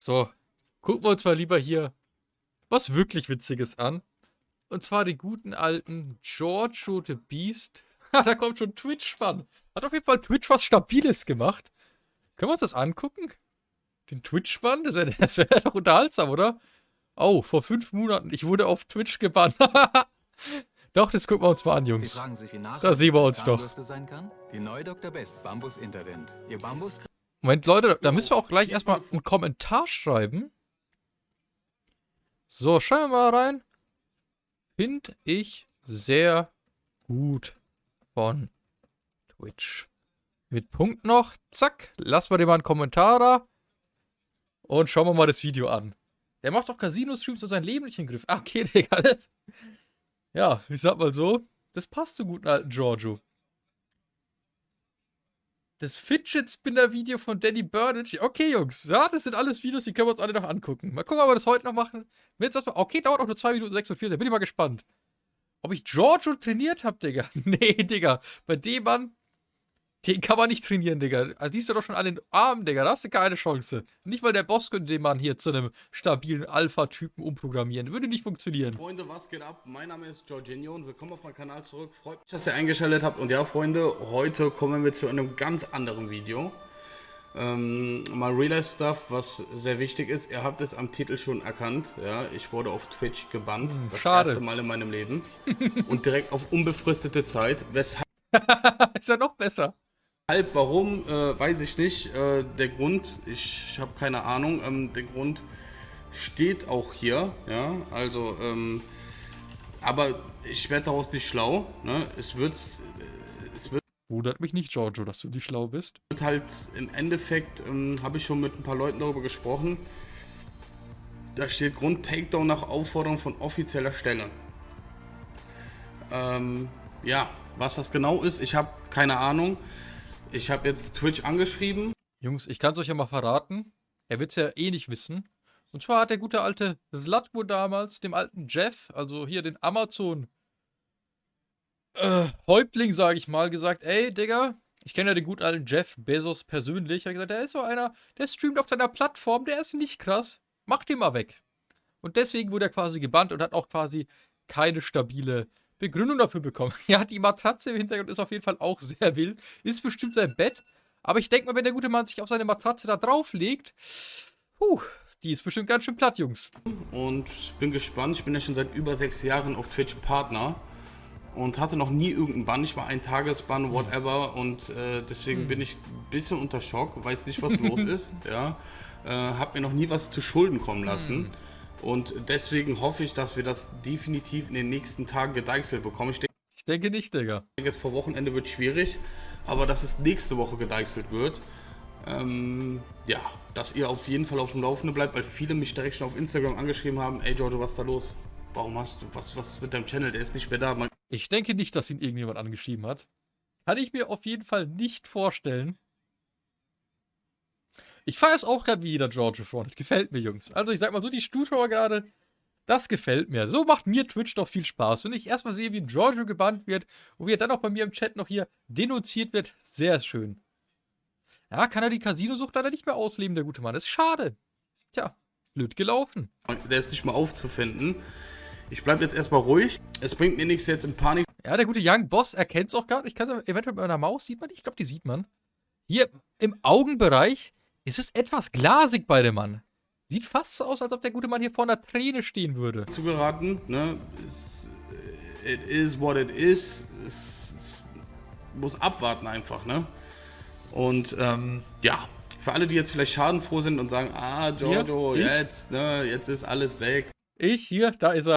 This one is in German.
So, gucken wir uns mal lieber hier was wirklich Witziges an. Und zwar den guten alten Giorgio the Beast. da kommt schon Twitch-Bann. Hat auf jeden Fall Twitch was Stabiles gemacht. Können wir uns das angucken? Den Twitch-Bann? Das wäre das wär doch unterhaltsam, oder? Oh, vor fünf Monaten. Ich wurde auf Twitch gebannt. doch, das gucken wir uns mal an, Jungs. Sich, da sehen wir uns doch. Die neue Dr. Best Bambus Interdent. Ihr Bambus Moment, Leute, da müssen wir auch gleich erstmal einen Kommentar schreiben. So, schauen wir mal rein. Finde ich sehr gut von Twitch. Mit Punkt noch. Zack. Lassen wir dir mal einen Kommentar da. Und schauen wir mal das Video an. Der macht doch Casino-Streams und sein Leben nicht in den Griff. Ah, okay, Digga. Das, ja, ich sag mal so. Das passt zu guten alten Giorgio das Fidget Spinner Video von Danny Burnage. Okay, Jungs, ja, das sind alles Videos, die können wir uns alle noch angucken. Mal gucken, ob wir das heute noch machen. Okay, dauert auch nur 2 Minuten 46, bin ich mal gespannt. Ob ich Giorgio trainiert habe, Digga? nee, Digga. Bei dem Mann, den kann man nicht trainieren, Digga. Also siehst du doch schon an den Armen, Digga. Da hast du keine Chance. Nicht weil der Boss könnte den Mann hier zu einem stabilen Alpha-Typen umprogrammieren. Würde nicht funktionieren. Freunde, was geht ab? Mein Name ist Jorginho und willkommen auf meinem Kanal zurück. Freut mich, dass ihr eingeschaltet habt. Und ja, Freunde, heute kommen wir zu einem ganz anderen Video. Ähm, mal Real-Life-Stuff, was sehr wichtig ist. Ihr habt es am Titel schon erkannt. Ja, ich wurde auf Twitch gebannt. Hm, das schade. erste Mal in meinem Leben. und direkt auf unbefristete Zeit. Weshalb. ist ja noch besser. Halb warum, äh, weiß ich nicht. Äh, der Grund, ich, ich habe keine Ahnung. Ähm, der Grund steht auch hier. Ja, also, ähm, aber ich werde daraus nicht schlau. Ne? Es wird. Äh, es wird. Wundert mich nicht, Giorgio, dass du nicht schlau bist. Wird halt im Endeffekt, ähm, habe ich schon mit ein paar Leuten darüber gesprochen. Da steht Grund Takedown nach Aufforderung von offizieller Stelle. Ähm, ja, was das genau ist, ich habe keine Ahnung. Ich habe jetzt Twitch angeschrieben. Jungs, ich kann es euch ja mal verraten. Er wird es ja eh nicht wissen. Und zwar hat der gute alte Slatko damals dem alten Jeff, also hier den Amazon äh, Häuptling, sage ich mal, gesagt, ey, Digga, ich kenne ja den guten alten Jeff Bezos persönlich. Er hat gesagt, der ist so einer, der streamt auf seiner Plattform, der ist nicht krass. Mach den mal weg. Und deswegen wurde er quasi gebannt und hat auch quasi keine stabile Begründung dafür bekommen. Ja, die Matratze im Hintergrund ist auf jeden Fall auch sehr wild. Ist bestimmt sein Bett. Aber ich denke mal, wenn der gute Mann sich auf seine Matratze da drauflegt, puh, die ist bestimmt ganz schön platt, Jungs. Und ich bin gespannt. Ich bin ja schon seit über sechs Jahren auf Twitch Partner und hatte noch nie irgendeinen Bann. Ich war ein Tagesbann, whatever. Und äh, deswegen hm. bin ich ein bisschen unter Schock, weiß nicht, was los ist. Ja, äh, hab mir noch nie was zu Schulden kommen lassen. Hm. Und deswegen hoffe ich, dass wir das definitiv in den nächsten Tagen gedeichselt bekommen. Ich, denk, ich denke nicht, Digga. Ich denke, jetzt vor Wochenende wird schwierig, aber dass es nächste Woche gedeichselt wird. Ähm, ja, dass ihr auf jeden Fall auf dem Laufenden bleibt, weil viele mich direkt schon auf Instagram angeschrieben haben, ey Giorgio, was ist da los? Warum hast du, was, was ist mit deinem Channel? Der ist nicht mehr da. Man ich denke nicht, dass ihn irgendjemand angeschrieben hat. Kann ich mir auf jeden Fall nicht vorstellen. Ich feiere es auch gerade wie jeder Georgia Front. Gefällt mir, Jungs. Also ich sag mal so, die Zuschauer gerade, das gefällt mir. So macht mir Twitch doch viel Spaß. Wenn ich erstmal sehe, wie Giorgio gebannt wird und wie er dann auch bei mir im Chat noch hier denunziert wird, sehr schön. Ja, kann er die Casino-Sucht leider nicht mehr ausleben, der gute Mann. Das ist schade. Tja, blöd gelaufen. Der ist nicht mal aufzufinden. Ich bleibe jetzt erstmal ruhig. Es bringt mir nichts jetzt in Panik. Ja, der gute Young Boss erkennt es auch gar nicht. Ich kann es eventuell mit meiner Maus, sieht man die? Ich glaube, die sieht man. Hier im Augenbereich es ist etwas glasig bei dem Mann. Sieht fast so aus, als ob der gute Mann hier vor einer Träne stehen würde. Zugeraten, ne? It is what it is. Es muss abwarten einfach, ne? Und ähm, ja, für alle, die jetzt vielleicht schadenfroh sind und sagen, ah, Giorgio, jetzt, ne, jetzt ist alles weg. Ich, hier, da ist er.